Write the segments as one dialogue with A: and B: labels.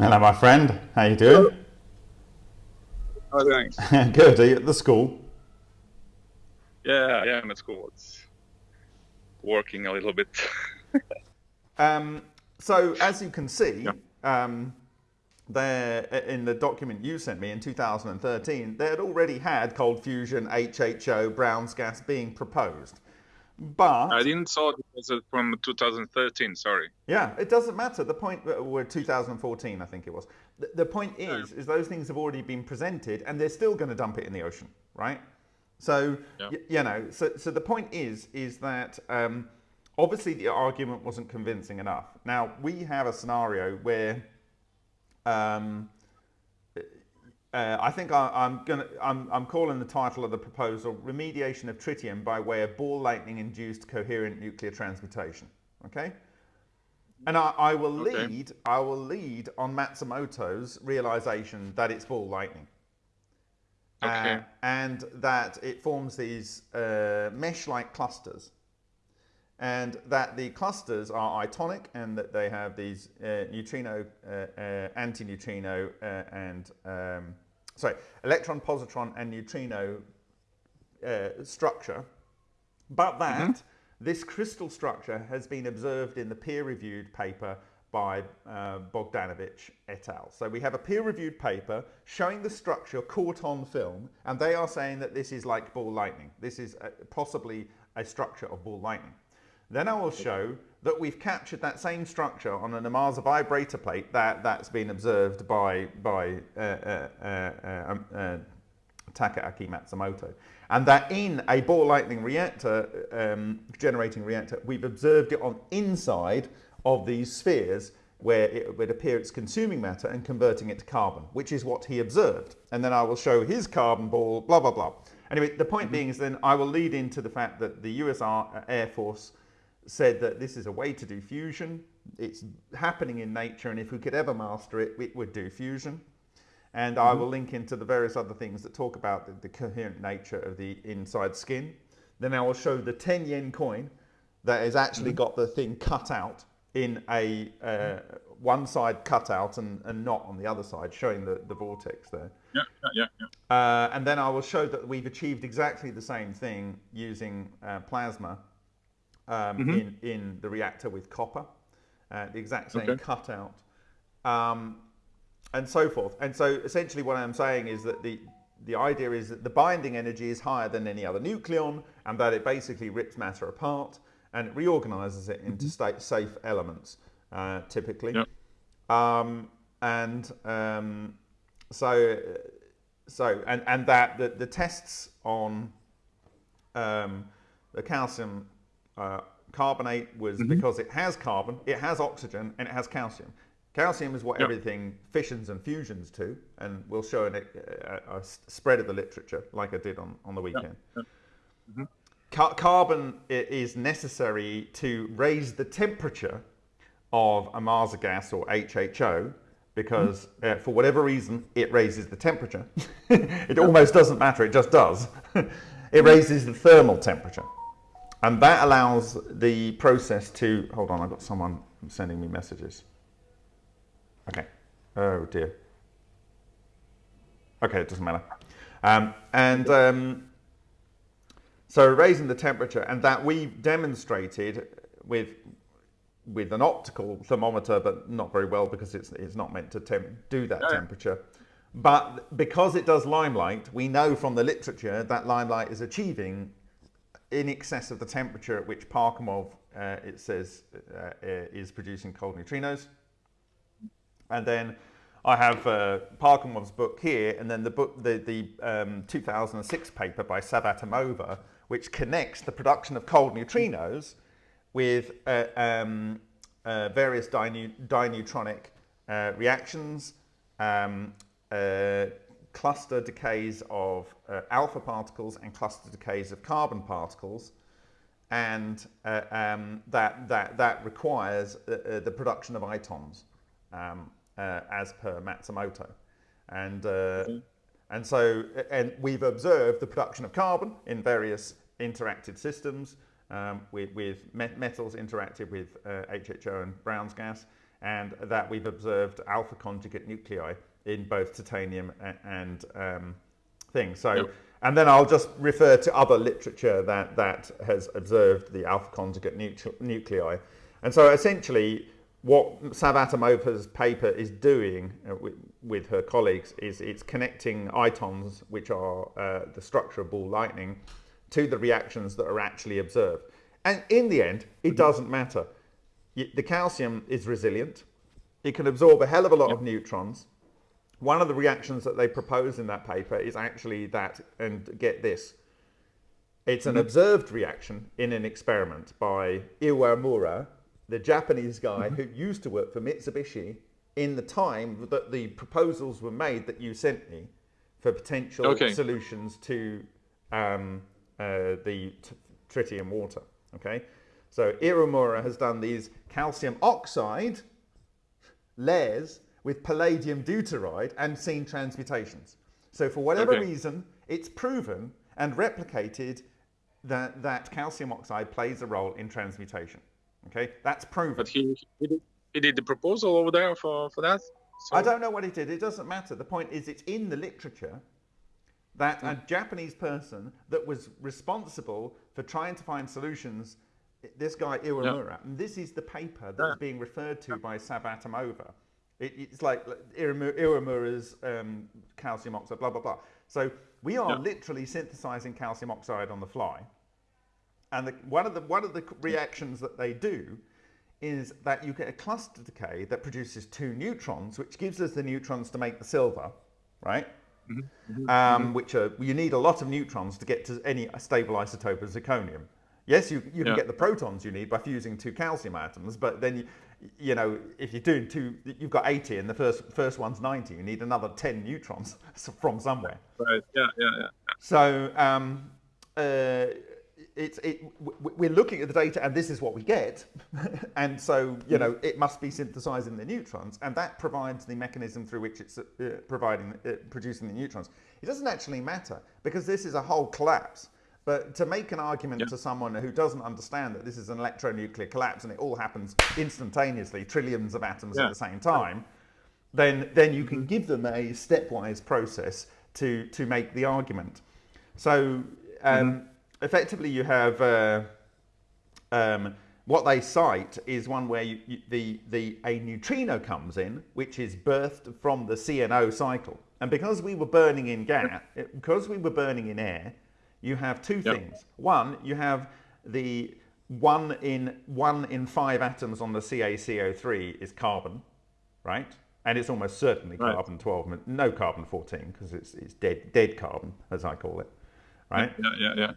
A: Hello, my friend. How you doing?
B: How are you
A: doing? Good. Are you at the school?
B: Yeah, yeah, I'm at school. It's working a little bit.
A: um, so, as you can see, yeah. um, there in the document you sent me in 2013, they had already had cold fusion, HHO, Brown's gas being proposed. But
B: I didn't saw it was from 2013. Sorry.
A: Yeah, it doesn't matter. The point uh, were 2014, I think it was. The, the point is, yeah. is those things have already been presented, and they're still going to dump it in the ocean, right? So yeah. you know, so so the point is, is that um, obviously the argument wasn't convincing enough. Now we have a scenario where. Um, uh, I think I, am gonna. I'm, I'm, calling the title of the proposal "Remediation of Tritium by way of ball lightning-induced coherent nuclear transmutation." Okay, and I, I will okay. lead. I will lead on Matsumoto's realization that it's ball lightning, okay. uh, and that it forms these uh, mesh-like clusters, and that the clusters are itonic, and that they have these uh, neutrino, uh, uh, antineutrino, and um, sorry, electron, positron, and neutrino uh, structure, but that mm -hmm. this crystal structure has been observed in the peer-reviewed paper by uh, Bogdanovich et al. So we have a peer-reviewed paper showing the structure caught on film, and they are saying that this is like ball lightning. This is a, possibly a structure of ball lightning. Then I will show that we've captured that same structure on an Ohmasa vibrator plate that, that's been observed by, by uh, uh, uh, um, uh Takaaki Matsumoto. And that in a ball lightning reactor, um, generating reactor, we've observed it on inside of these spheres where it would appear it's consuming matter and converting it to carbon, which is what he observed. And then I will show his carbon ball, blah, blah, blah. Anyway, the point mm -hmm. being is then I will lead into the fact that the US Air Force said that this is a way to do fusion. It's happening in nature, and if we could ever master it, it would do fusion. And mm -hmm. I mm-hmm. will link into the various other things that talk about the, the, coherent nature of the inside skin. Then I will show the 10 yen coin that has actually mm -hmm. got the thing cut out in a uh, one side cut out and, and not on the other side, showing the, the vortex there.
B: Yeah, yeah, yeah.
A: Uh, and then I will show that we've achieved exactly the same thing using uh, plasma um, mm -hmm. in, in the reactor with copper, uh, the exact same okay. cutout, um, and so forth. And so essentially what I'm saying is that the, the idea is that the binding energy is higher than any other nucleon and that it basically rips matter apart and it reorganizes it into mm -hmm. state safe elements, uh, typically. Yep. Um, and um, so, so and, and that the, the tests on um, the calcium uh, carbonate was mm -hmm. because it has carbon, it has oxygen, and it has calcium. Calcium is what yep. everything fissions and fusions to, and we'll show a, a, a, spread of the literature like I did on, on the weekend. Yep. Mm -hmm. Car carbon is necessary to raise the temperature of Ohmasa gas or HHO because mm -hmm. uh, for whatever reason it raises the temperature. it almost doesn't matter, it just does. it mm-hmm. raises the thermal temperature. And that allows the process to, hold on, I've got someone sending me messages. Okay, oh dear. Okay, it doesn't matter. Um, and um, so raising the temperature, and that we demonstrated with with an optical thermometer, but not very well because it's, it's not meant to do that temperature. But because it does limelight, we know from the literature that limelight is achieving in excess of the temperature at which Parkhomov, uh, it says, uh, uh, is producing cold neutrinos. And then I have uh, Parkhomov's book here, and then the book, the, the um, 2006 paper by Savvatimova, which connects the production of cold neutrinos with uh, um, uh, various dineutronic reactions, um, cluster decays of uh, alpha particles and cluster decays of carbon particles and uh, um, that, that, that requires uh, uh the production of itons um, uh, as per Matsumoto. And, mm -hmm. and so and we've observed the production of carbon in various interacted systems um, with, with metals interacted with HHO and Brown's gas and that we've observed alpha conjugate nuclei in both titanium and, and um, things. So, yep. and then I'll just refer to other literature that, that has observed the alpha conjugate nuclei. And so essentially, what Savvatimovan's paper is doing uh, with, with, her colleagues is it's connecting itons, which are uh, the structure of ball lightning, to the reactions that are actually observed. And in the end, it mm-hmm. doesn't matter. The calcium is resilient. It can absorb a hell of a lot yep. of neutrons. One of the reactions that they propose in that paper is actually that, and get this, it's an observed reaction in an experiment by Iwamura, the Japanese guy mm-hmm. who used to work for Mitsubishi in the time that the proposals were made that you sent me for potential okay. solutions to um, uh, the t- tritium water. Okay, so Iwamura has done these calcium oxide layers with palladium deuteride and seen transmutations. So for whatever okay. reason, it's proven and replicated that, that calcium oxide plays a role in transmutation. Okay, that's proven.
B: But he, he, did, he did the proposal over there for, for that?
A: So... I don't know what he did. It doesn't matter. The point is it's in the literature that a mm. Japanese person that was responsible for trying to find solutions, this guy Iwamura, yeah. and this is the paper that's yeah. being referred to by Savvatimova. It, it's like Iwamura's um, calcium oxide, blah, blah, blah. So we are yeah. literally synthesizing calcium oxide on the fly. And the, one, of the, one of the reactions that they do is that you get a cluster decay that produces two neutrons, which gives us the neutrons to make the silver, right? Mm -hmm. um, which are, you need a lot of neutrons to get to any stable isotope of zirconium. Yes, you, you can get the protons you need by fusing two calcium atoms, but then you, you know, if you're doing two, you've got 80 and the first first one's 90. You need another 10 neutrons from somewhere.
B: Right. Yeah. Yeah. Yeah.
A: So um, uh, it's it. We're looking at the data, and this is what we get. and so you know, it must be synthesizing the neutrons, and that provides the mechanism through which it's uh, providing uh, producing the neutrons. It doesn't actually matter because this is a whole collapse. But to make an argument to someone who doesn't understand that this is an electronuclear collapse and it all happens instantaneously, trillions of atoms yeah. at the same time, then, then you can give them a stepwise process to, to make the argument. So um, mm-hmm. effectively, you have uh, um, what they cite is one where you, you, the, the, a neutrino comes in, which is birthed from the CNO cycle. And because we were burning in gas, because we were burning in air, you have two yep. things. One, you have the one in one in five atoms on the CaCO3 is carbon, right? And it's almost certainly right. carbon 12, no carbon 14 because it's, it's dead, dead carbon, as I call it, right?
B: Yeah, yeah, yeah.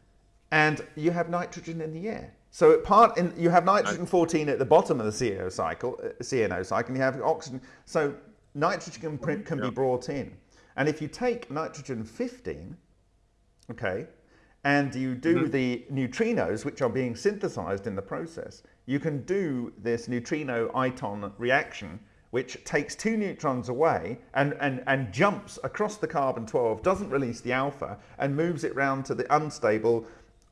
A: And you have nitrogen in the air. So part in, you have nitrogen 14 at the bottom of the CNO cycle, uh, CNO cycle, and you have oxygen. So nitrogen can, can be brought in. And if you take nitrogen 15, okay, and you do mm -hmm. the neutrinos, which are being synthesized in the process, you can do this neutrino-iton reaction, which takes two neutrons away and, and, and jumps across the carbon-12, doesn't release the alpha, and moves it round to the unstable,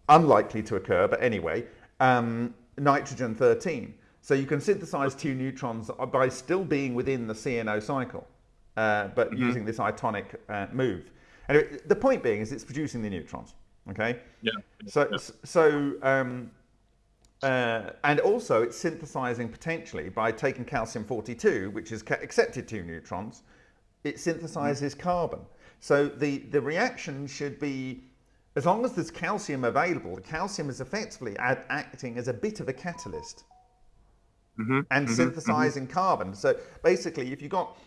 A: unlikely to occur, but anyway, um, nitrogen-13. So you can synthesize two neutrons by still being within the CNO cycle, uh, but mm -hmm. using this itonic uh, move. Anyway, the point being is it's producing the neutrons. Okay.
B: Yeah.
A: So
B: yeah.
A: so um, uh, and also it's synthesizing potentially by taking calcium 42, which is accepted two neutrons. It synthesizes mm. carbon. So the the reaction should be as long as there's calcium available, the calcium is effectively ad, acting as a bit of a catalyst mm -hmm, and mm -hmm, synthesizing carbon. So basically, if you've got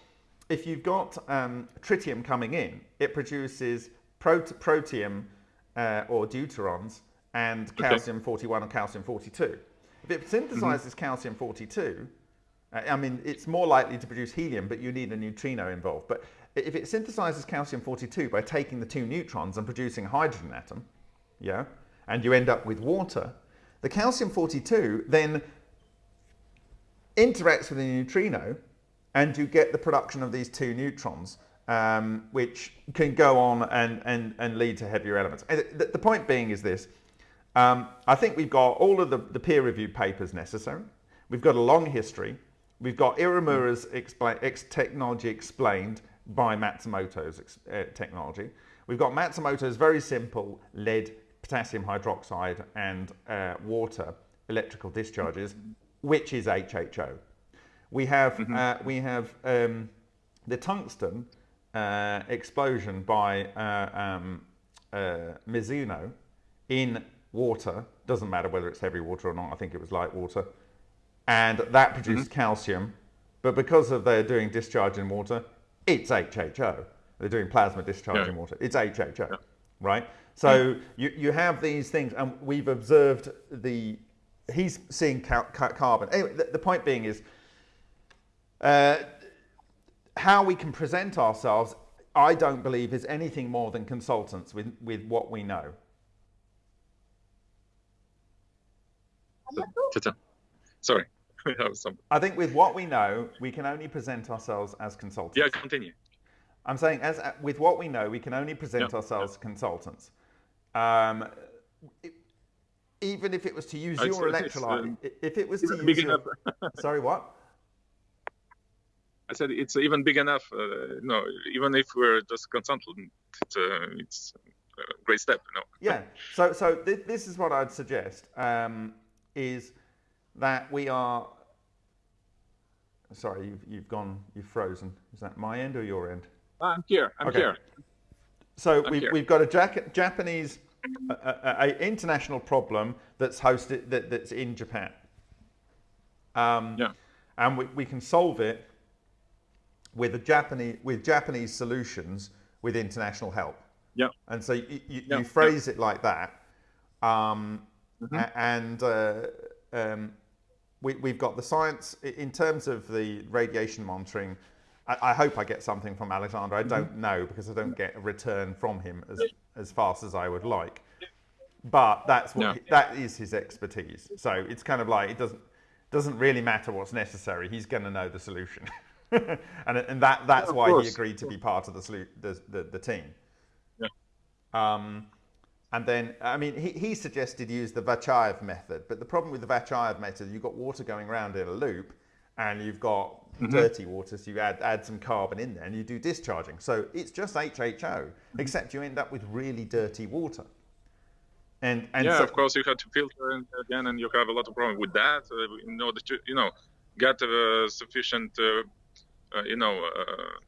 A: if you've got um, tritium coming in, it produces prot protium uh, or deuterons and okay. calcium 41 or calcium 42. If it synthesizes mm-hmm. calcium 42, uh, I mean, it's more likely to produce helium, but you need a neutrino involved. But if it synthesizes calcium 42 by taking the two neutrons and producing a hydrogen atom, yeah, and you end up with water, the calcium 42 then interacts with the neutrino and you get the production of these two neutrons um, which can go on and, and, and lead to heavier elements. The, the point being is this. Um, I think we've got all of the, the peer-reviewed papers necessary. We've got a long history. We've got Iwamura's expla- technology explained by Matsumoto's uh, technology. We've got Matsumoto's very simple lead, potassium hydroxide, and uh, water electrical discharges, which is HHO. We have mm-hmm. uh, we have um, the tungsten uh, explosion by uh, um, uh, Mizuno in water. Doesn't matter whether it's heavy water or not. I think it was light water, and that produced mm-hmm. calcium. But because of they're doing discharge in water, it's HHO. They're doing plasma discharge yeah. in water. It's HHO, yeah. right? So yeah. you, you have these things, and we've observed the. He's seeing ca- ca- carbon. Anyway, the, the, point being is uh, how we can present ourselves. I don't believe is anything more than consultants with, with what we know.
B: Sorry.
A: I think with what we know, we can only present ourselves as consultants.
B: Yeah, continue.
A: I'm saying, as with what we know, we can only present ourselves as consultants. Um, it, even if it was to use your electrolyte, if it was to use your, sorry, what?
B: I said it's even big enough. Uh, no, even if we're just consultant, it's, uh, it's a great step. You know?
A: yeah. So, so th- this is what I'd suggest: um, is that we are. Sorry, you've, you've gone, you've frozen. Is that my end or your end?
B: I'm here. I'm okay. here.
A: So we've, we've got a Jac- Japanese, a, a, a, international problem that's hosted that, that's in Japan. Um, yeah. And we, we can solve it with a Japanese with Japanese solutions with international help.
B: Yeah.
A: And so you, you, yeah. you phrase yeah. it like that, um, mm-hmm. and uh, um, we, we've got the science in terms of the radiation monitoring. I, I hope I get something from Alexander. I don't mm-hmm. know because I don't get a return from him as as fast as I would like. But that's what he, that is his expertise. So it's kind of like it doesn't doesn't really matter what's necessary. He's going to know the solution, and and that that's yeah, why course. he agreed to be part of the the the, the team.
B: Yeah.
A: Um, and then, I mean, he, he suggested use the Vachayev method, but the problem with the Vachayev method, you've got water going around in a loop, and you've got mm-hmm. dirty water, so you add, add some carbon in there, and you do discharging. So it's just HHO, mm-hmm. except you end up with really dirty water. And, and
B: yeah,
A: so,
B: of course, you have to filter it again, and you have a lot of problem with that uh, in order to, you know, get uh, sufficient, uh you know, uh,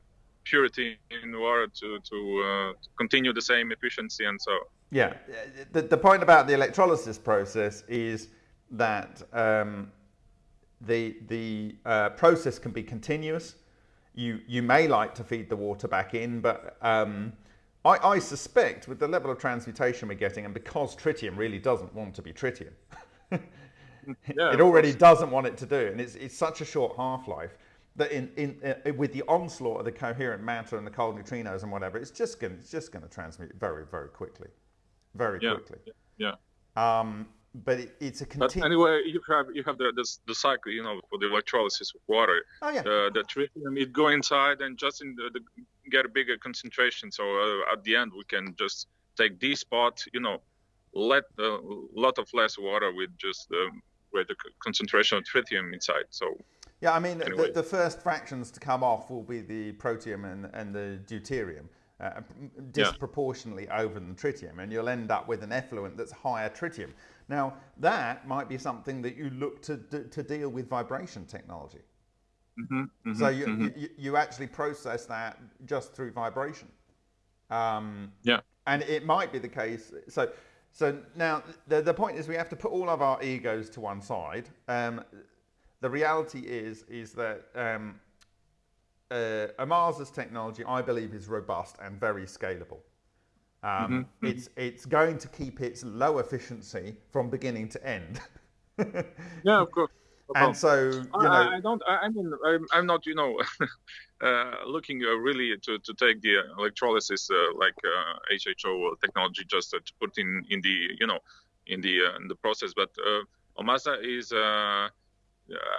B: purity in water to to, uh, to continue the same efficiency and so
A: yeah, the, the point about the electrolysis process is that um, the, the uh, process can be continuous. You, you may like to feed the water back in, but um, I, I, suspect with the level of transmutation we're getting, and because tritium really doesn't want to be tritium, yeah, it already doesn't want it to do, and it's, it's such a short half life that in, in uh, with the onslaught of the coherent matter and the cold neutrinos and whatever, it's just going it's just going to transmute very very quickly very
B: yeah,
A: quickly.
B: Yeah.
A: Um, but it, it's a
B: continu- But anyway, you have you have the this, the cycle, you know, for the electrolysis of water.
A: Oh yeah.
B: Uh, the tritium it go inside and just in the, the get a bigger concentration. So uh, at the end we can just take this spot, you know, let a lot of less water with just the greater concentration of tritium inside. So.
A: Yeah, I mean, anyway. the, the first fractions to come off will be the protium and, and the deuterium uh, disproportionately yeah. over the tritium, and you'll end up with an effluent that's higher tritium. Now, that might be something that you look to, to deal with vibration technology.
B: Mm-hmm, mm-hmm,
A: so you, mm-hmm. you, you, actually process that just through vibration. Um,
B: yeah.
A: And it might be the case. So, so now the, the point is we have to put all of our egos to one side. Um, the reality is is that um, uh, technology, I believe, is robust and very scalable. Um, mm-hmm, mm-hmm. It's it's going to keep its low efficiency from beginning to end.
B: yeah, of course.
A: and so you know,
B: I, I don't. I, mean, I'm, I'm, not, you know, uh, looking uh, really to, to take the electrolysis uh, like HHO uh, technology just to put in in the you know in the uh, in the process. But Ohmasa is,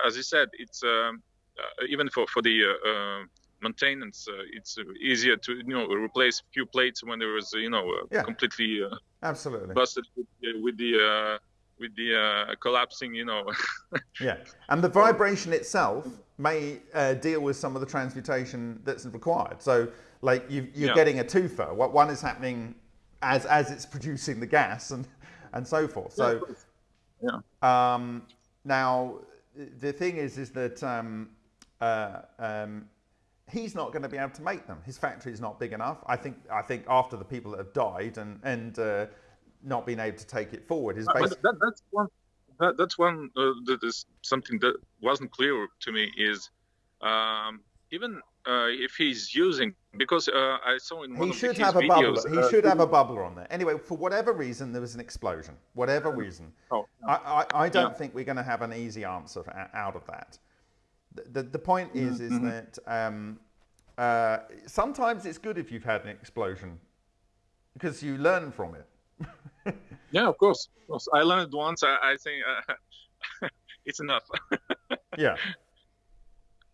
B: as you said, it's. Um, uh, even for for the uh, uh, maintenance, it's easier to you know replace a few plates when there was you know yeah. completely
A: absolutely
B: busted with, with the with the uh, collapsing, you know.
A: yeah, and the vibration itself may uh, deal with some of the transmutation that's required. So, like you, are yeah. getting a twofer. What one is happening as as it's producing the gas and and so forth. So,
B: yeah.
A: Um, now the thing is, is that um, uh, um, he's not going to be able to make them. His factory is not big enough. I think. I think after the people that have died and and uh, not being able to take it forward is basically.
B: That, that's one. That, that's one. Uh, that is something that wasn't clear to me. Is um, even if he's using because uh, I saw in one
A: he
B: of
A: should
B: his
A: have a
B: videos,
A: bubbler. He uh, should have a bubbler on there. Anyway, for whatever reason, there was an explosion. Whatever reason,
B: oh,
A: I, I, I don't yeah. think we're going to have an easy answer out of that. The, the, the point is, is mm-hmm. that um, uh, sometimes it's good if you've had an explosion because you learn from it.
B: yeah, of course, of course. I learned once. I, I think uh, it's enough.
A: yeah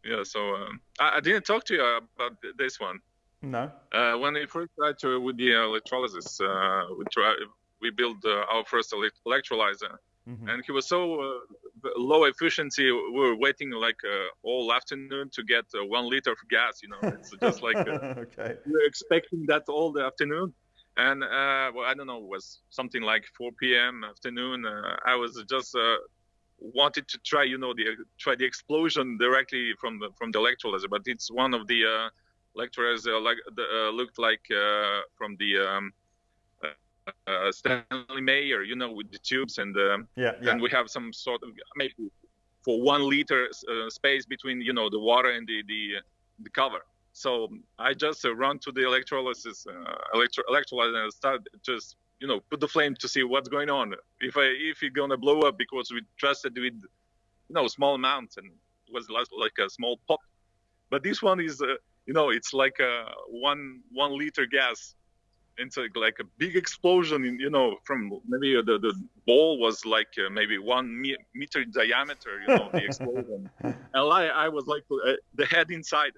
B: yeah. So um, I, I, didn't talk to you about this one.
A: No.
B: Uh, when we first tried to with the electrolysis, uh, we try we built uh, our first electrolyzer, mm-hmm. and he was so uh, low efficiency. We were waiting like uh, all afternoon to get uh, one liter of gas. You know, it's just like
A: okay.
B: we were expecting that all the afternoon. And well, I don't know, it was something like 4 p.m. afternoon. I was just wanted to try, you know, the try the explosion directly from the from the electrolyzer, but it's one of the uh, electrolyzers uh, like uh, looked like uh, from the um, uh, uh, Stanley Meyer, you know, with the tubes and
A: yeah, yeah.
B: and we have some sort of maybe for one liter space between you know the water and the the, the cover. So I just run to the electrolysis electro- electrolyzer and start just you know put the flame to see what's going on. If i if it's gonna blow up because we trusted with you know small amounts and it was like a small pop. But this one is uh, you know it's like a one one liter gas. Into like a big explosion in you know from maybe the, the ball was like uh, maybe one meter diameter you know the explosion. And I, I was like uh, the head inside.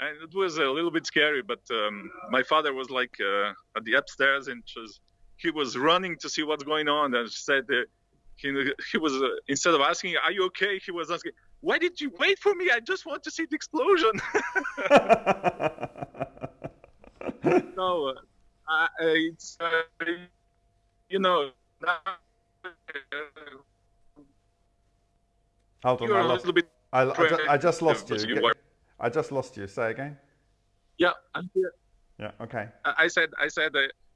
B: And it was a little bit scary but um, my father was like uh, at the upstairs and just he was running to see what's going on and said that he, he was uh, instead of asking are you okay he was asking why did you wait for me i just want to see the explosion no uh, it's uh, you know
A: Hold on, I, lost, I, I, just, I just lost you. I just lost you. Say again.
B: Yeah, I'm here.
A: Yeah. Okay.
B: I said. I said.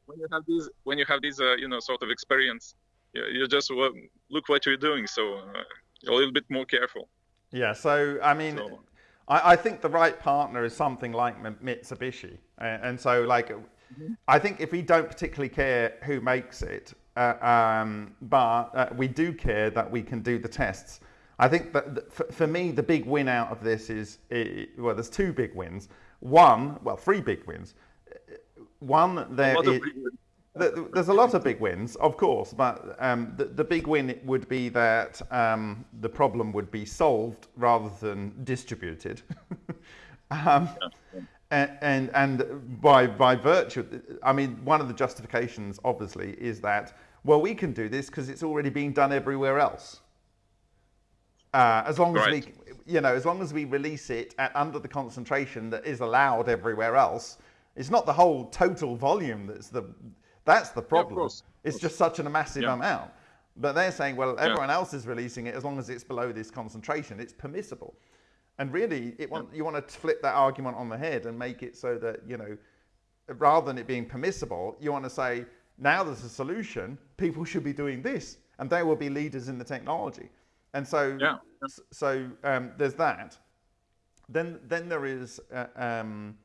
B: When you have this when you have this uh, you know sort of experience you, you just well, look what you're doing so uh, a little bit more careful.
A: Yeah so i mean so, I, I, think the right partner is something like mitsubishi. And, and so like mm-hmm. i think if we don't particularly care who makes it uh, um, but uh, we do care that we can do the tests. I think that for, for me the big win out of this is it, well there's two big wins. One well three big wins one, there is, there's a lot of big wins, of course, but um, the, the, big win would be that um, the problem would be solved rather than distributed. um, and, and, and by, by virtue, I mean, one of the justifications, obviously, is that, well, we can do this because it's already being done everywhere else. Uh, as long right. as we, you know, as long as we release it at, under the concentration that is allowed everywhere else, it's not the whole total volume that's the that's the problem. Yeah, it's just such a massive yeah. amount. But they're saying, well, everyone else is releasing it as long as it's below this concentration, it's permissible. And really, it want, you want to flip that argument on the head and make it so that you know, rather than it being permissible, you want to say now there's a solution. People should be doing this, and they will be leaders in the technology. And so,
B: yeah.
A: so um, there's that. Then, then there is. Uh, um,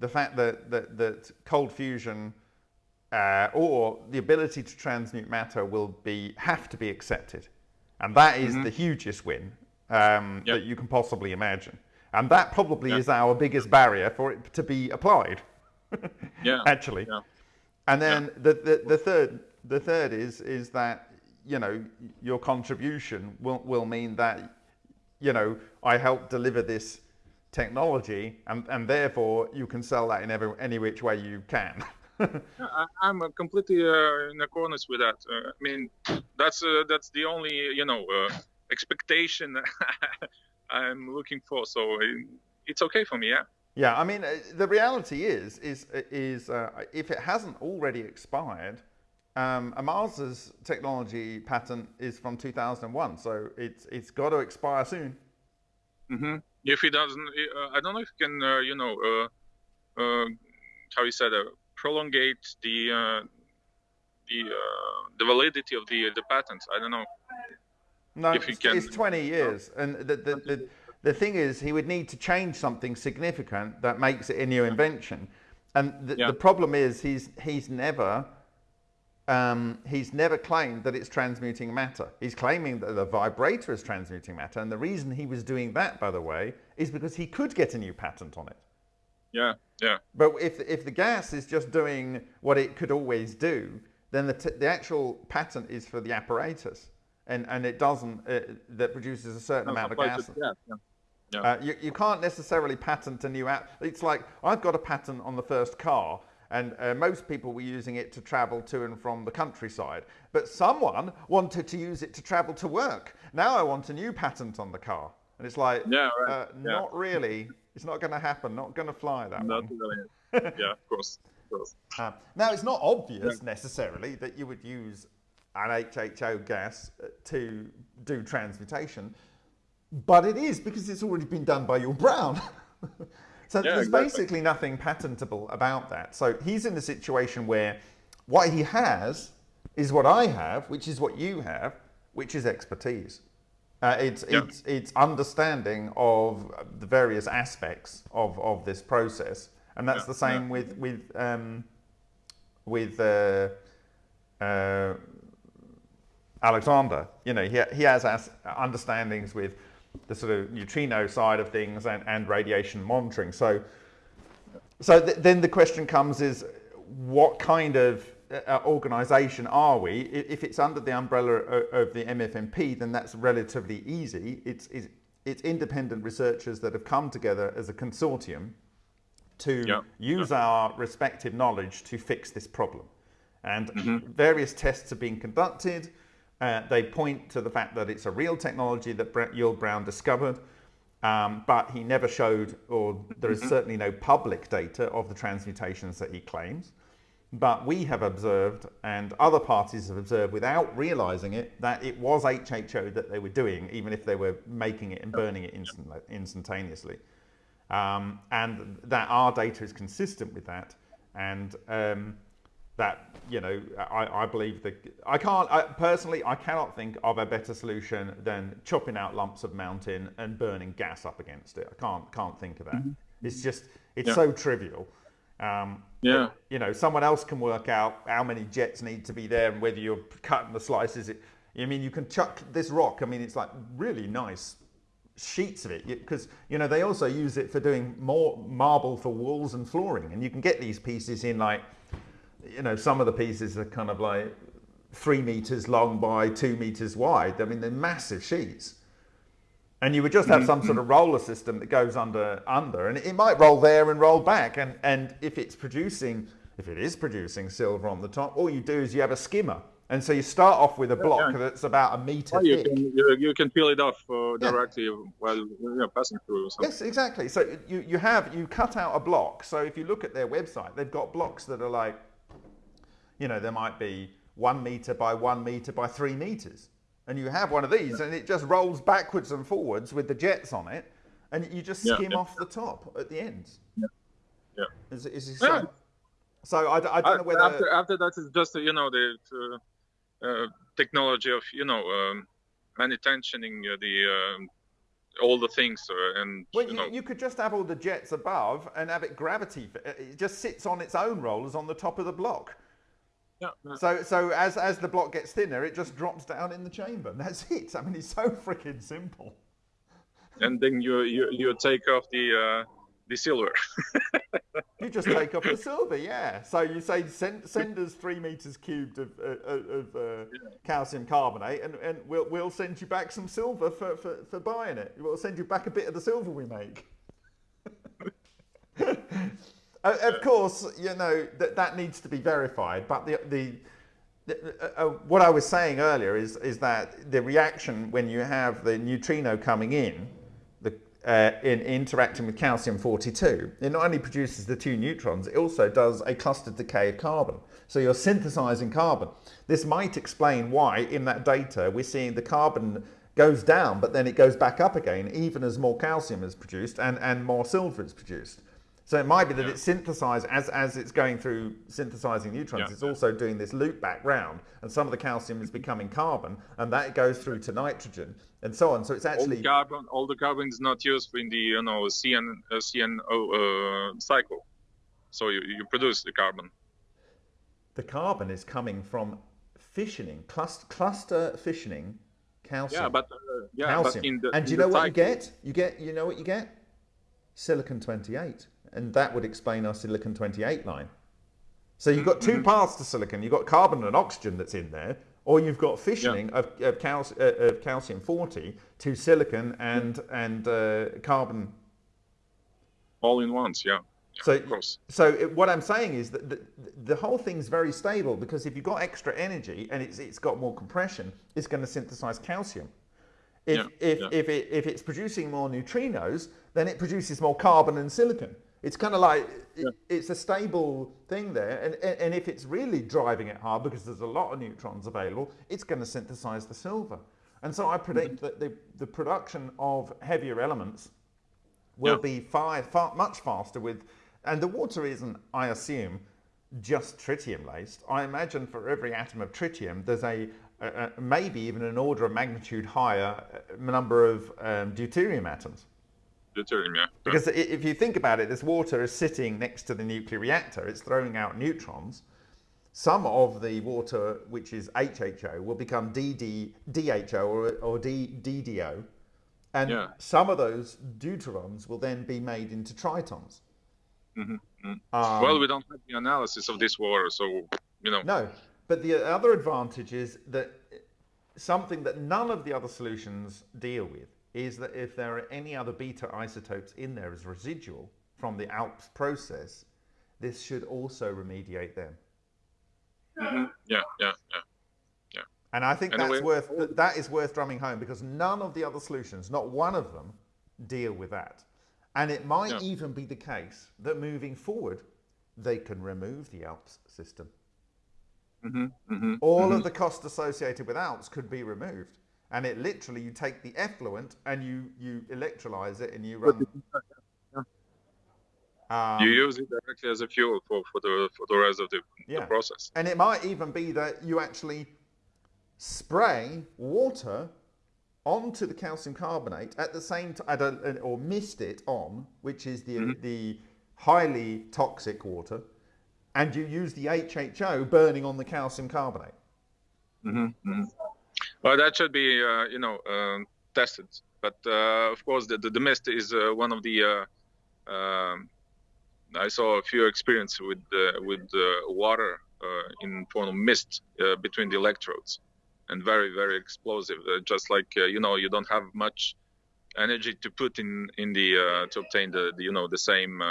A: the fact that, that, that cold fusion uh, or the ability to transmute matter will be have to be accepted. And that is mm-hmm. the hugest win um, yep. that you can possibly imagine. And that probably yep. is our biggest barrier for it to be applied.
B: yeah.
A: Actually.
B: Yeah.
A: And then yeah. the, the, the third the third is is that you know your contribution will will mean that you know I help deliver this technology, and, and therefore you can sell that in every, any which way you can.
B: I, am completely uh, in accordance with that. Uh, I mean, that's uh, that's the only you know uh, expectation I'm looking for. So it's okay for me. Yeah.
A: Yeah, I mean, uh, the reality is, is, is uh, if it hasn't already expired, um, Ohmasa's technology patent is from 2001, so it's it's got to expire soon.
B: Mm-hmm. If he doesn't, uh, I don't know if he can, uh, you know, uh, uh how you said, prolongate the the the validity of the the patent. I don't know.
A: No, it's, it's, 20 years, and the, the, the the thing is, he would need to change something significant that makes it a new invention. And the, yeah. the problem is, he's, he's never um, he's never claimed that it's transmuting matter. He's claiming that the vibrator is transmuting matter. And the reason he was doing that, by the way, is because he could get a new patent on it.
B: Yeah, yeah.
A: But if, if the gas is just doing what it could always do, then the, the actual patent is for the apparatus. And, and it doesn't, uh, that produces a certain no, amount of gas. Yeah, yeah. Yeah. Uh, you, you can't necessarily patent a new app. It's like I've got a patent on the first car, and uh, most people were using it to travel to and from the countryside. But someone wanted to use it to travel to work. Now I want a new patent on the car. And it's like, yeah, right. uh, yeah. not really. It's not going to happen. Not going to fly that
B: not
A: one.
B: Really. yeah, of course. Of course.
A: Uh, now, it's not obvious yeah. necessarily that you would use an HHO gas uh, to do transmutation but it is because it's already been done by your Brown. So yeah, there's exactly. basically nothing patentable about that. So he's in a situation where what he has is what I have, which is what you have, which is expertise. Uh, it's, yeah. it's, it's understanding of the various aspects of, of this process. And that's yeah, the same with, with, um, with uh, uh, Alexander. You know, he, he has understandings with the sort of neutrino side of things and, and radiation monitoring. So, so th then the question comes is, what kind of uh, organization are we? If it's under the umbrella of the MFMP, then that's relatively easy. It's, it's, it's independent researchers that have come together as a consortium to yeah. use yeah. our respective knowledge to fix this problem. And mm -hmm. various tests are being conducted. Uh, they point to the fact that it's a real technology that Yul Brown discovered, um, but he never showed, or there is mm-hmm. certainly no public data of the transmutations that he claims. But we have observed, and other parties have observed without realizing it, that it was HHO that they were doing, even if they were making it and burning it instant, instantaneously. Um, and that our data is consistent with that. And um, that you know I, I believe that I can't I, personally I cannot think of a better solution than chopping out lumps of mountain and burning gas up against it. I can't can't think of that. Mm-hmm. It's just it's yeah. so trivial. Um,
B: yeah.
A: You know, someone else can work out how many jets need to be there and whether you're cutting the slices. It, I mean, you can chuck this rock. I mean, it's like really nice sheets of it because you know they also use it for doing more marble for walls and flooring, and you can get these pieces in like you know, some of the pieces are kind of like three meters long by two meters wide. I mean, they're massive sheets. And you would just have some sort of roller system that goes under, under, and it might roll there and roll back. And, and if it's producing, if it is producing silver on the top, all you do is you have a skimmer. And so you start off with a block yeah. that's about a meter
B: you
A: thick.
B: Can, you, you, can peel it off uh, directly yeah. while you're passing through.
A: Yes, exactly. So you, you have, you cut out a block. So if you look at their website, they've got blocks that are like you know, there might be one meter by one meter by three meters. And you have one of these and it just rolls backwards and forwards with the jets on it. And you just skim yeah, yeah. off the top at the ends.
B: Yeah. Yeah.
A: Is, is, so, so I, I don't know whether.
B: After, after that is just, you know, the uh, uh, technology of, you know, um, tensioning uh, the. Um, all the things uh, and
A: well, you,
B: you, know.
A: you, could just have all the jets above and have it gravity it just sits on its own rollers on the top of the block
B: yeah,
A: So, so as as the block gets thinner, it just drops down in the chamber. And that's it. I mean, it's so freaking simple.
B: And then you you you take off the uh, the silver.
A: you just take off the silver, yeah. So you say send send us three meters cubed of uh, of uh, yeah. calcium carbonate, and, and we'll we'll send you back some silver for, for, for buying it. We'll send you back a bit of the silver we make. Of course, you know that that needs to be verified. But the the, the uh, uh, what I was saying earlier is is that the reaction when you have the neutrino coming in, the uh, in interacting with calcium 42, it not only produces the two neutrons, it also does a clustered decay of carbon. So you're synthesizing carbon. This might explain why in that data we're seeing the carbon goes down, but then it goes back up again, even as more calcium is produced and, and more silver is produced. So it might be that yeah. it's synthesized as, as it's going through synthesizing neutrons, yeah. it's also doing this loop back round, and some of the calcium is becoming carbon, and that goes through to nitrogen, and so on. So it's actually
B: all the carbon. All the carbon is not used in the you know CN uh, CNO uh, cycle, so you, you produce the carbon.
A: The carbon is coming from fissioning, cluster, cluster fissioning, calcium.
B: Yeah, but uh, yeah, calcium.
A: But the, and do you know what cycle. you get? You get you know what you get? Silicon twenty eight and that would explain our silicon 28 line. So you've got 2 mm-hmm. paths to silicon. You've got carbon and oxygen that's in there, or you've got fissioning yeah. of, of, cal uh, of, calcium 40 to silicon and and uh, carbon.
B: All in once, yeah.
A: yeah so, so it, what I'm saying is that the, the whole thing's very stable because if you've got extra energy and it's, it's got more compression, it's going to synthesize calcium. If, yeah, if, if, it, if it's producing more neutrinos, then it produces more carbon and silicon. It's kind of like yeah. it's a stable thing there, and and if it's really driving it hard because there's a lot of neutrons available, it's going to synthesize the silver. And so I predict mm-hmm. that the the production of heavier elements will yeah. be far, far much faster with, and the water isn't, I assume, just tritium laced. I imagine for every atom of tritium, there's a, a maybe even an order of magnitude higher uh, number of um, deuterium atoms Because if you think about it, this water is sitting next to the nuclear reactor. It's throwing out neutrons. Some of the water, which is HHO, will become DD, DHO or, or D, DDO. And yeah. some of those deuterons will then be made into tritons.
B: Mm-hmm. mm-hmm. Um, well, we don't have the analysis of this water, so, you know.
A: No, but the other advantage is that something that none of the other solutions deal with is that if there are any other beta isotopes in there as residual from the ALPS process, this should also remediate them.
B: Mm-hmm. Yeah, yeah, yeah, yeah.
A: And I think that's worth that is worth drumming home because none of the other solutions, not one of them, deal with that. And it might yeah. even be the case that moving forward, they can remove the ALPS system.
B: Mm-hmm, mm-hmm,
A: All
B: of
A: mm-hmm. the cost associated with ALPS could be removed and it literally you take the effluent and you you electrolyze it and you run.
B: Um, you use it directly as a fuel for, for the for the rest of the, yeah. the process.
A: And it might even be that you actually spray water onto the calcium carbonate at the same time, or mist it on, which is the mm-hmm. the highly toxic water, and you use the HHO burning on the calcium carbonate.
B: Mm-hmm. Mm-hmm. Well, that should be, uh, you know, uh, tested. But uh, of course, the, the, the, mist is uh, one of the. Um, I saw a few experience with with water in form of mist between the electrodes, and very very explosive. just like you know, you don't have much energy to put in in the to obtain the, the, you know the same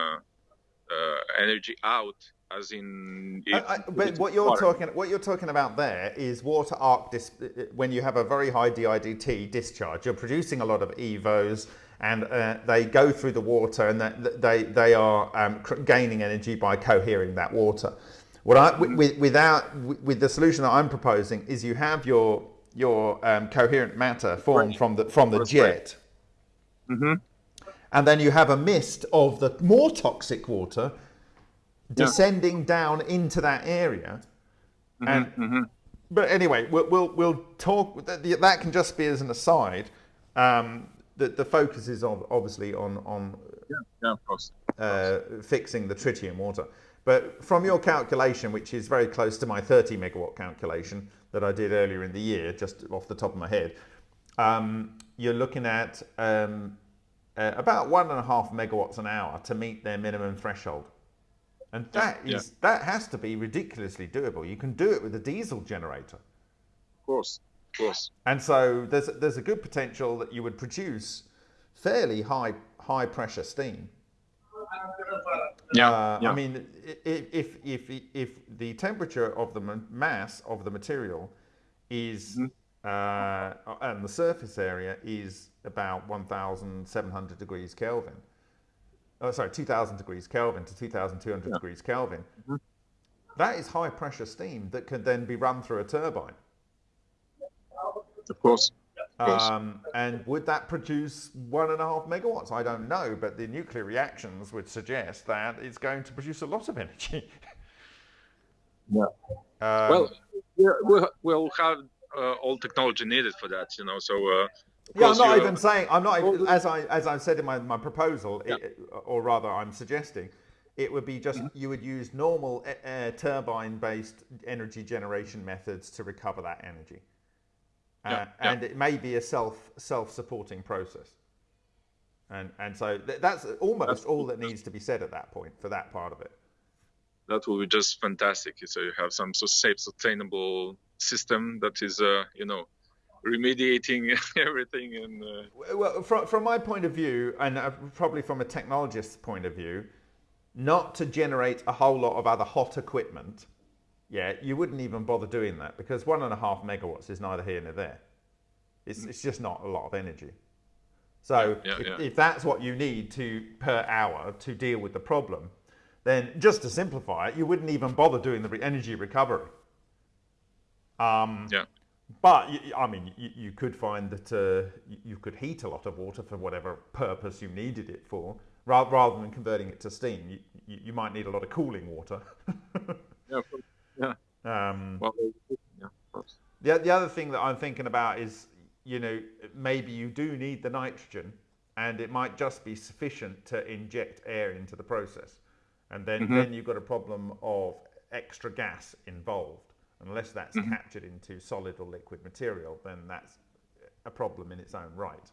B: energy out as in.
A: I, I, but what you're talking what you're talking about there is water arc dis, when you have a very high DIDT discharge, you're producing a lot of EVOs. And uh, they go through the water, and they they are um, gaining energy by cohering that water. What I with, without with the solution that I'm proposing is you have your your um, coherent matter formed from the from the jet,
B: mm-hmm.
A: and then you have a mist of the more toxic water descending yeah. down into that area.
B: Mm-hmm, and mm-hmm.
A: but anyway, we'll, we'll, we'll talk. That, that can just be as an aside. Um, the, the focus is on, obviously on on
B: yeah, yeah, of course.
A: Uh, fixing the tritium water. But from your calculation, which is very close to my 30 megawatt calculation that I did earlier in the year, just off the top of my head, um, you're looking at um, uh, about one and a half megawatts an hour to meet their minimum threshold. And that yeah, is that has to be ridiculously doable. You can do it with a diesel generator.
B: Of course, of course.
A: And so there's there's a good potential that you would produce fairly high high pressure steam.
B: Yeah,
A: uh, yeah. I mean, if, if if if the temperature of the mass of the material is mm-hmm. uh, and the surface area is about 1,700 degrees Kelvin. Oh, sorry, 2,000 degrees Kelvin to 2,200 yeah. degrees Kelvin. Mm -hmm. That is high pressure steam that can then be run through a turbine.
B: Of course.
A: Um, and would that produce one and a half megawatts? I don't know, but the nuclear reactions would suggest that it's going to produce a lot of energy.
B: yeah. Um, well, we'll, we'll have uh, all technology needed for that, you know. So. Uh,
A: yeah, I'm not even saying. I'm not even, as I as I said in my, my proposal, yeah. it, or rather, I'm suggesting, it would be just mm -hmm. you would use normal uh, turbine-based energy generation methods to recover that energy, uh, yeah. and it may be a self self-supporting process. And and so th that's almost that's, all that needs to be said at that point for that part of it.
B: That will be just fantastic. So you have some so safe, sustainable system that is, uh, you know, remediating everything. And uh...
A: well, from from my point of view, and uh, probably from a technologist's point of view, not to generate a whole lot of other hot equipment. Yeah, you wouldn't even bother doing that because one and a half megawatts is neither here nor there. It's, it's just not a lot of energy. So yeah, yeah, if, yeah. if, that's what you need to per hour to deal with the problem, then just to simplify it, you wouldn't even bother doing the energy recovery. Um,
B: yeah.
A: But I mean, you, you could find that uh, you could heat a lot of water for whatever purpose you needed it for, rather, rather than converting it to steam. You, you, you might need a lot of cooling water.
B: yeah. Yeah. Um, well,
A: yeah. The, the other thing that I'm thinking about is, you know, maybe you do need the nitrogen, and it might just be sufficient to inject air into the process, and then mm -hmm. then you've got a problem of extra gas involved. Unless that's mm -hmm. captured into solid or liquid material, then that's a problem in its own right.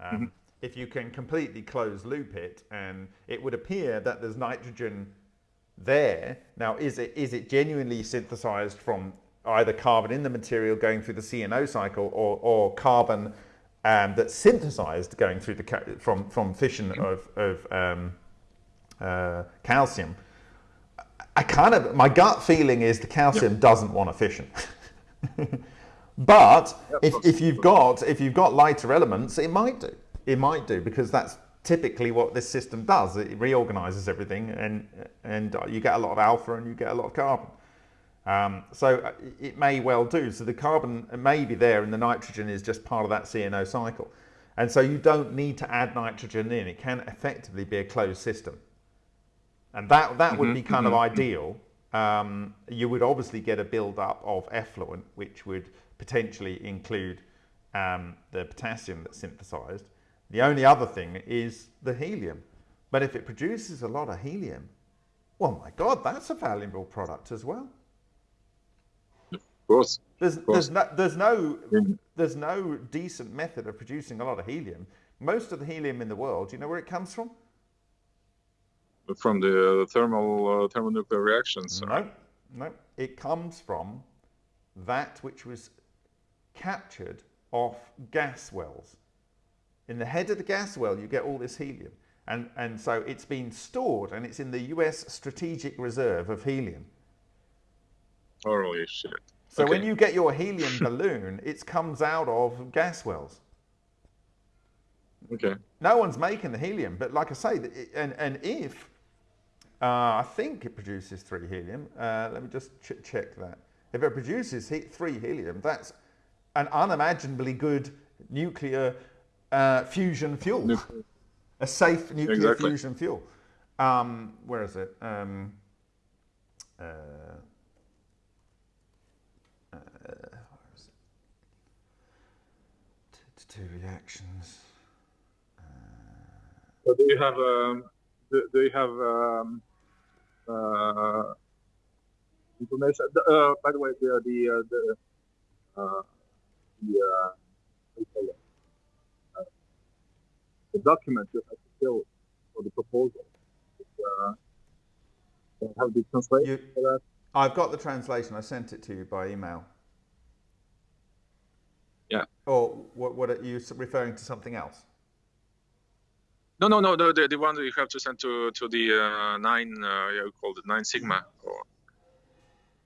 A: Um, mm -hmm. If you can completely close loop it, and it would appear that there's nitrogen there. Now, is it is it genuinely synthesized from either carbon in the material going through the CNO cycle, or, or carbon um, that's synthesized going through the from from fission mm-hmm. of of um, uh, calcium? I kind of, my gut feeling is the calcium yep. doesn't want a fission. but yep. if, if you've got, if you've got lighter elements, it might do. It might do because that's typically what this system does. It reorganizes everything and, and you get a lot of alpha and you get a lot of carbon. Um, so uh, it may well do. So the carbon may be there and the nitrogen is just part of that CNO cycle. And so you don't need to add nitrogen in. It can effectively be a closed system. And that, that would be mm-hmm, kind of mm-hmm. ideal. Um, you would obviously get a build-up of effluent, which would potentially include um, the potassium that's synthesized. The only other thing is the helium. But if it produces a lot of helium, well, my God, that's a valuable product as well.
B: Of course.
A: There's, of course. there's, no, there's, no, there's no decent method of producing a lot of helium. Most of the helium in the world, do you know where it comes from?
B: From the thermal uh, thermonuclear reactions?
A: No, no. It comes from that which was captured off gas wells. In the head of the gas well, you get all this helium. And, and so it's been stored and it's in the US Strategic Reserve of Helium.
B: Holy shit.
A: So okay. when you get your helium balloon, it comes out of gas wells.
B: Okay.
A: No one's making the helium, but like I say, and, and if uh, I think it produces three helium. Uh, let me just ch check that. If it produces he three helium, that's an unimaginably good nuclear uh, fusion fuel. Nuclear. A safe nuclear exactly. fusion fuel. Um, where is it? Um, uh, uh, where is it? Two reactions.
B: so do you have um, do, do you have um, uh, information? Uh, by the way, the the uh, the uh, the, uh, the document you have to fill for the proposal. have the translation for that?
A: I've got the translation. I sent it to you by email.
B: Yeah.
A: Or what, what are you referring to something else?
B: No, no, no. The, the, the one that you have to send to to the uh, nine, uh, you call it NineSigma. Or...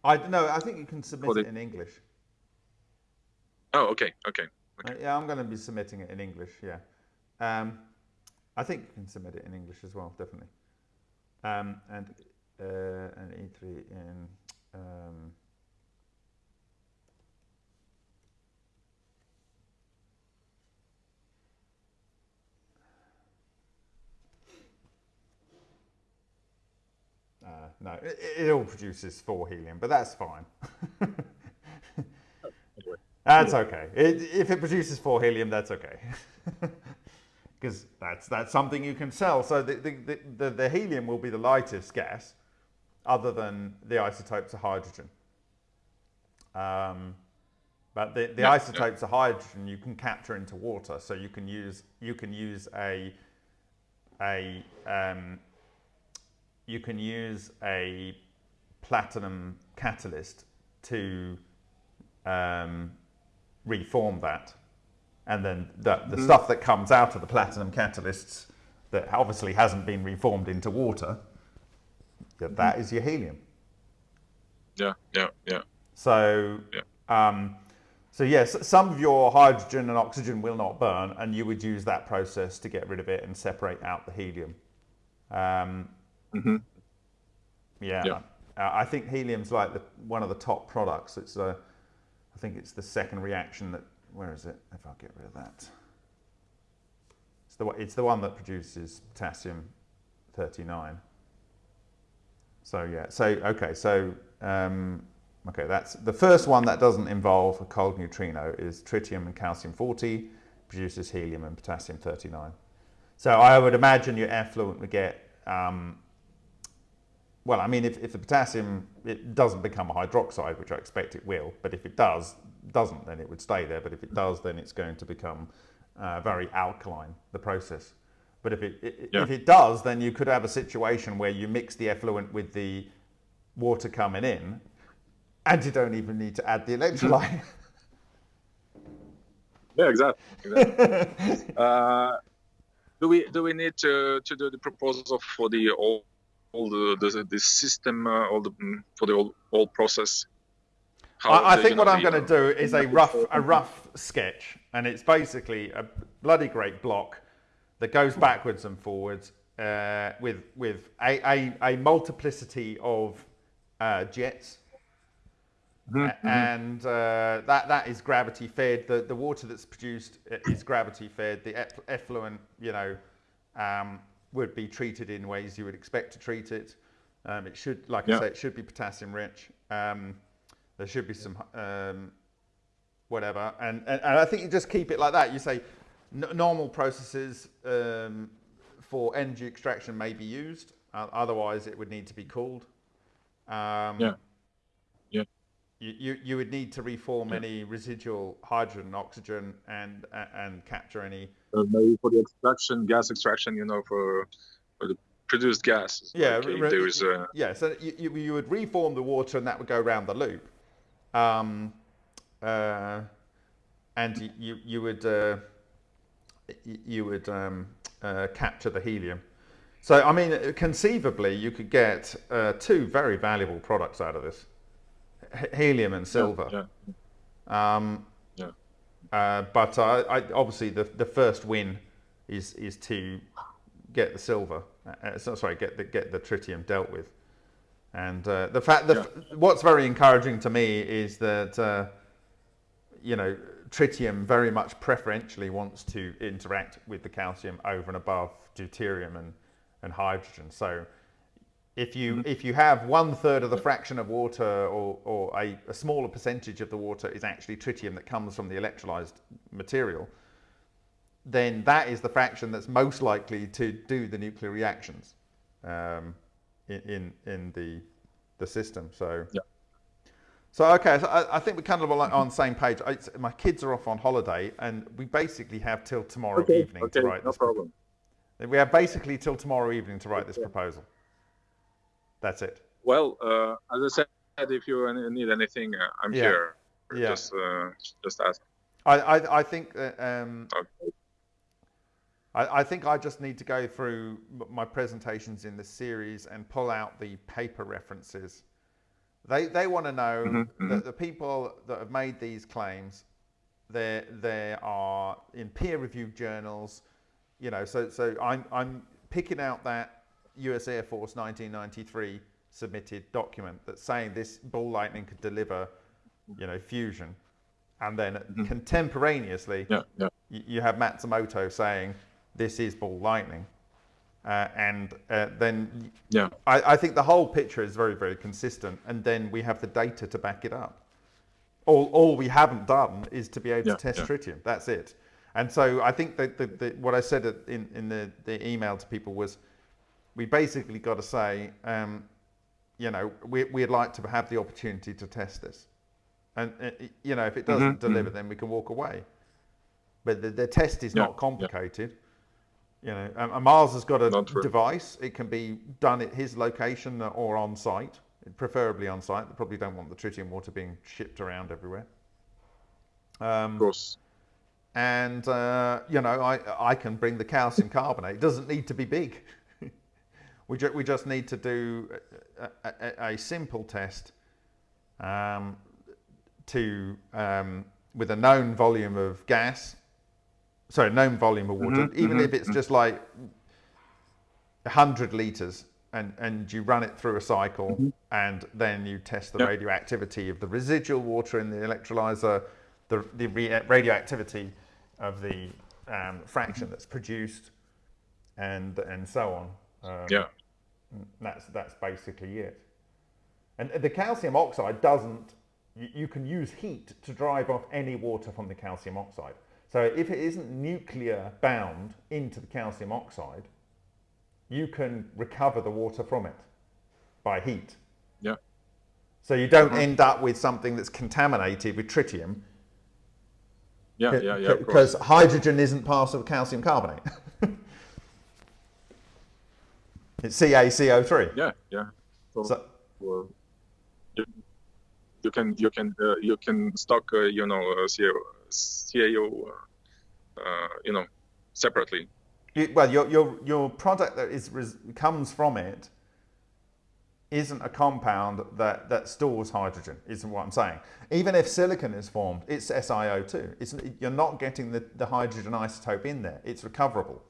A: I no, I think you can submit it in English.
B: Oh, okay, okay. okay.
A: Uh, yeah, I'm going to be submitting it in English. Yeah, um, I think you can submit it in English as well, definitely. Um, and uh, an E3 in. Um, Uh, no, it, it, all produces four helium, but that's fine. that's okay. It, if it produces four helium, that's okay. Because that's, that's something you can sell. So the, the, the, the, helium will be the lightest gas other than the isotopes of hydrogen. Um, but the, the isotopes of hydrogen you can capture into water, so you can use you can use a a um, you can use a platinum catalyst to um, reform that. And then the, the mm. stuff that comes out of the platinum catalysts that obviously hasn't been reformed into water, that, that is your helium.
B: Yeah, yeah, yeah.
A: So, yeah. Um, so yes, some of your hydrogen and oxygen will not burn, and you would use that process to get rid of it and separate out the helium. Um,
B: Mm-hmm.
A: Yeah. yeah. Uh, I think helium's like the, one of the top products. It's a, I think it's the second reaction that. Where is it? If I get rid of that, it's the it's the one that produces potassium thirty nine. So yeah. So okay. So um, okay. That's the first one that doesn't involve a cold neutrino is tritium and calcium forty produces helium and potassium thirty nine. So I would imagine your effluent would get um, well, I mean, if, if the potassium it doesn't become a hydroxide, which I expect it will, but if it does, doesn't, then it would stay there. But if it does, then it's going to become uh, very alkaline, the process. But if it, it yeah. if it does, then you could have a situation where you mix the effluent with the water coming in, and you don't even need to add the electrolyte.
B: yeah, exactly. exactly. uh, do we do we need to to do the proposal for the old all the the, the system, uh, all the mm, for the whole, whole process?
A: I, I think what I'm going to do is a rough a rough sketch, and it's basically a bloody great block that goes backwards and forwards uh, with with a, a, a multiplicity of uh, jets. Mm-hmm. And uh, that that is gravity fed. The the water that's produced is gravity fed. The effluent, you know, um, would be treated in ways you would expect to treat it. Um, it should, like yeah. I say, it should be potassium rich. Um, there should be some um, whatever, and, and, and I think you just keep it like that. You say normal processes um, for energy extraction may be used. Uh, otherwise, it would need to be cooled.
B: Um, yeah. Yeah.
A: You, you, you would need to reform yeah. any residual hydrogen and oxygen and and capture any
B: uh, maybe for the extraction, gas extraction, you know, for, for the produced gas.
A: Yeah, like re- there is a... yeah. So you, you would reform the water, and that would go around the loop, um, uh, and you you would uh, you would um, uh, capture the helium. So I mean, conceivably, you could get uh, two very valuable products out of this: H- helium and silver.
B: Yeah,
A: yeah. Um, uh, but uh, I, obviously, the, the first win is is to get the silver. Uh, sorry, get the get the tritium dealt with. And uh, the fact that yeah. what's very encouraging to me is that uh, you know tritium very much preferentially wants to interact with the calcium over and above deuterium and and hydrogen. So if you mm-hmm. if you have one third of the fraction of water or, or a, a, smaller percentage of the water is actually tritium that comes from the electrolyzed material, then that is the fraction that's most likely to do the nuclear reactions um, in, in, in the the system. So
B: yeah.
A: So okay, so I, I, think we're kind of on the same page. I, my kids are off on holiday, and we basically have till tomorrow
B: okay,
A: evening
B: okay,
A: to write
B: no
A: this.
B: problem.
A: We have basically till tomorrow evening to write this proposal. That's it.
B: Well, uh, as I said, if you need anything, uh, I'm yeah. here. Yeah. Just, uh, just ask.
A: I, I, I think um, okay. I, I, think I just need to go through my presentations in this series and pull out the paper references. They, they want to know mm-hmm, that mm-hmm. the people that have made these claims they there are in peer-reviewed journals. You know, so so I'm I'm picking out that U.S. Air Force 1993 submitted document that's saying this ball lightning could deliver, you know, fusion, and then mm-hmm. contemporaneously,
B: yeah, yeah.
A: you have Matsumoto saying this is ball lightning. Uh, and uh, then
B: yeah.
A: I, I, think the whole picture is very, very consistent. And then we have the data to back it up. All, all we haven't done is to be able yeah, to test yeah. tritium. That's it. And so I think that the, the, what I said in, in the, the email to people was we basically got to say, um, you know, we, we'd like to have the opportunity to test this. And, uh, you know, if it doesn't mm-hmm. deliver, then we can walk away. But the, the test is not complicated. You know, um, Mars has got a device. It can be done at his location or on site, preferably on site. They probably don't want the tritium water being shipped around everywhere.
B: Um, of course.
A: And uh, you know, I I can bring the calcium carbonate. It doesn't need to be big. We ju- we just need to do a, a, a simple test um, to um, with a known volume of gas sorry, known volume of water, mm-hmm, even mm-hmm, if it's mm-hmm. just like 100 liters and, and you run it through a cycle mm-hmm. and then you test the yep. radioactivity of the residual water in the electrolyzer, the, the radioactivity of the um, fraction that's produced and, and so on.
B: Um, yeah.
A: That's, that's basically it. And the calcium oxide doesn't, you, you can use heat to drive off any water from the calcium oxide. So if it isn't nuclear bound into the calcium oxide, you can recover the water from it by heat.
B: Yeah.
A: So you don't mm-hmm. end up with something that's contaminated with tritium.
B: Yeah, yeah, yeah.
A: Because hydrogen isn't part of calcium carbonate. it's CaCO3.
B: Yeah, yeah. So, so well, you, you, can you can uh, you can stock uh, you know uh, CAO, uh, uh, you know, separately.
A: well, your, your, your product that is comes from it isn't a compound that, that stores hydrogen, isn't what I'm saying. Even if silicon is formed, it's SiO2. It's, you're not getting the, the hydrogen isotope in there. It's recoverable.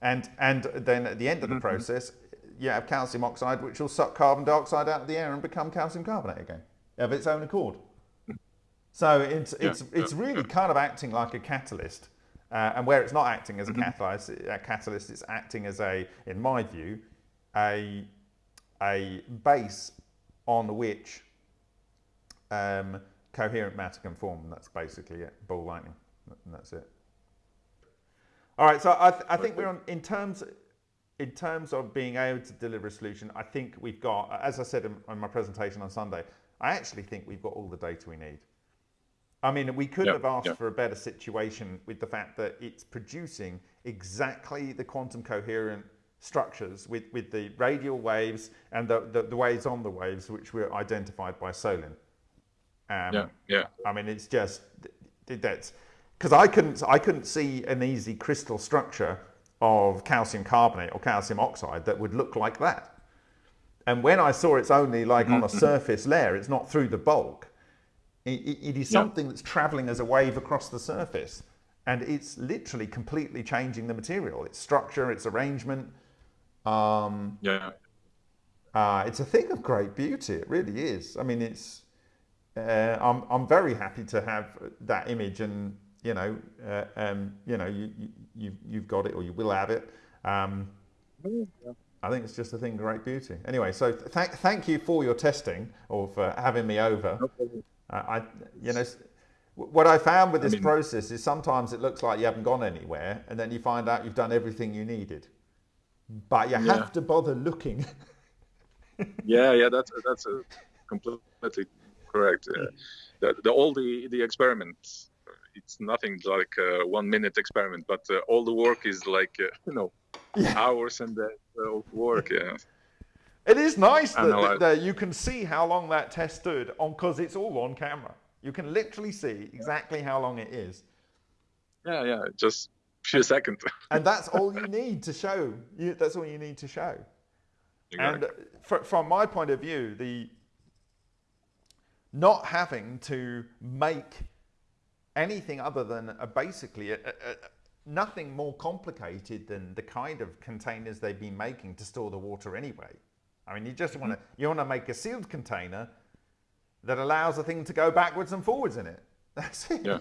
A: And, and then at the end of the mm-hmm. process, you have calcium oxide, which will suck carbon dioxide out of the air and become calcium carbonate again of its own accord. So it's it's yeah, it's really yeah. kind of acting like a catalyst, uh, and where it's not acting as a mm-hmm. catalyst, a catalyst, it's acting as a, in my view, a a base on which um, coherent matter can form. And that's basically it. Ball lightning, and that's it. All right. So I, th- I think we're on in terms in terms of being able to deliver a solution. I think we've got, as I said in, in my presentation on Sunday, I actually think we've got all the data we need. I mean, we could yep, have asked yep. for a better situation with the fact that it's producing exactly the quantum coherent structures with, with the radial waves and the, the, the waves on the waves, which were identified by Solin.
B: Um, yeah, yeah. I
A: mean, it's just that's because I couldn't I couldn't see an easy crystal structure of calcium carbonate or calcium oxide that would look like that. And when I saw it's only like on a mm-hmm. surface layer, it's not through the bulk it, it is something yeah. that's traveling as a wave across the surface. And it's literally completely changing the material, its structure, its arrangement. Um,
B: yeah.
A: Uh, it's a thing of great beauty. It really is. I mean, it's. Uh, I'm I'm very happy to have that image, and you know, uh, um, you know, you, you you've got it, or you will have it. Um. I think it's just a thing of great beauty. Anyway, so th- thank you for your testing or for having me over. No I, you know, what I found with this I mean, process is sometimes it looks like you haven't gone anywhere, and then you find out you've done everything you needed, but you yeah. have to bother looking.
B: yeah, yeah, that's that's a completely correct. Uh, the, the, all the the experiments, it's nothing like a one minute experiment, but uh, all the work is like uh, you know yeah. hours and days of work. Yeah.
A: It is nice that, that, that, you can see how long that test stood on because it's all on camera. You can literally see exactly how long it is.
B: Yeah, yeah, just a few seconds.
A: and that's all you need to show. You, that's all you need to show. Exactly. And for, from my point of view, the not having to make anything other than a, basically a, a, nothing more complicated than the kind of containers they've been making to store the water anyway. I mean, you just want to mm-hmm. you want to make a sealed container that allows a thing to go backwards and forwards in it. That's it.
B: Yeah.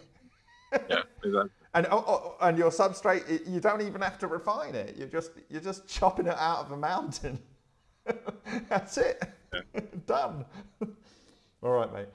B: Yeah. Exactly.
A: and oh, oh, oh and your substrate, you don't even have to refine it. You're just you're just chopping it out of a mountain. That's it. Yeah. Done. All right, mate.